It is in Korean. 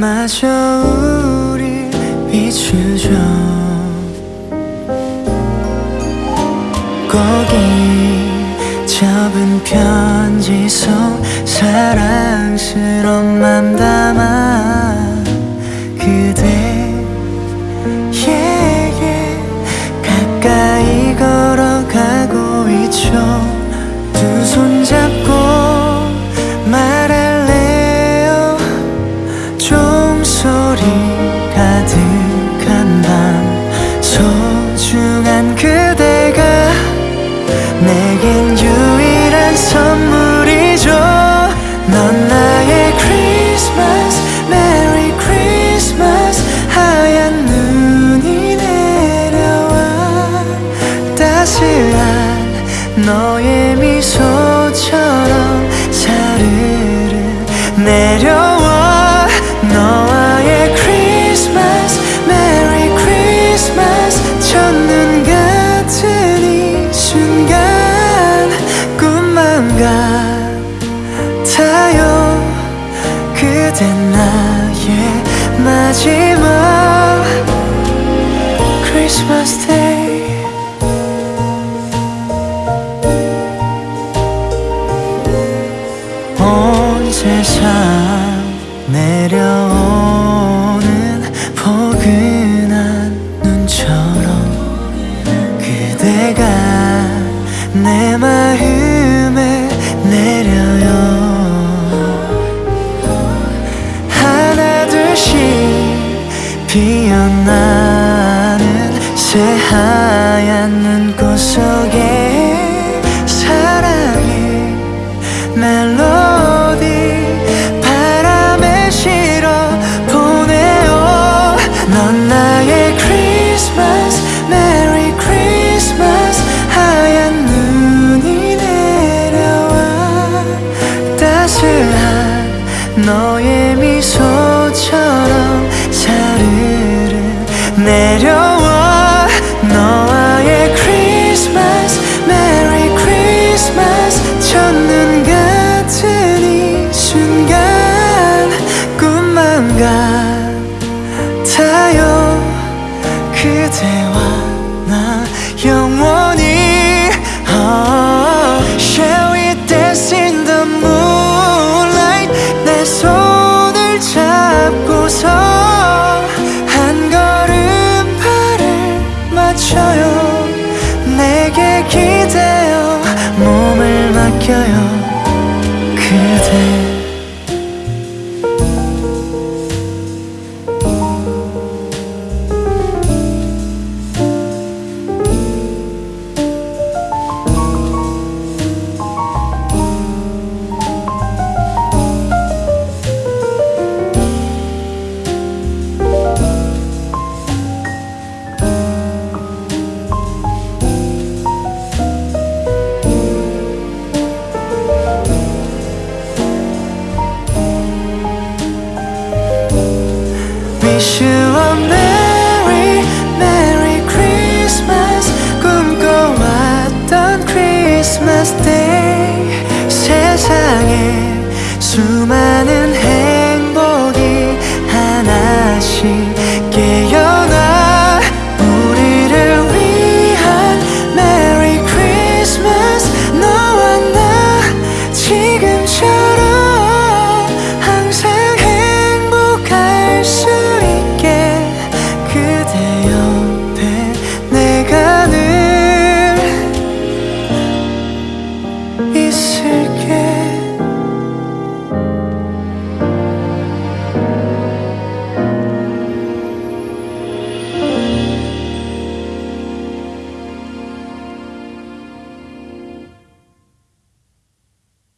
마저 우릴 비추죠. 거기 접은 편지 속 사랑스러운 맘 담아 소중한 그대가 내겐 유일한 선물이죠. 넌 나의 크리스마스 메리 크리스마스 하얀 눈이 내려와. 따스한 너의 미소처럼 사르르 내려 같아요 그댄 나의 마지막 크리스마스 데이 새하얀 눈꽃 속에 사랑의 멜로디 바람에 실어 보내요. 넌 나의 크리스마스 메리 크리스마스. 하얀 눈이 내려와 따스한 너의 미소처럼 사르르 내려 맡겨요 wish you a merry merry Christmas 꿈꿔왔던 크리스마스 데이 세상에 수많은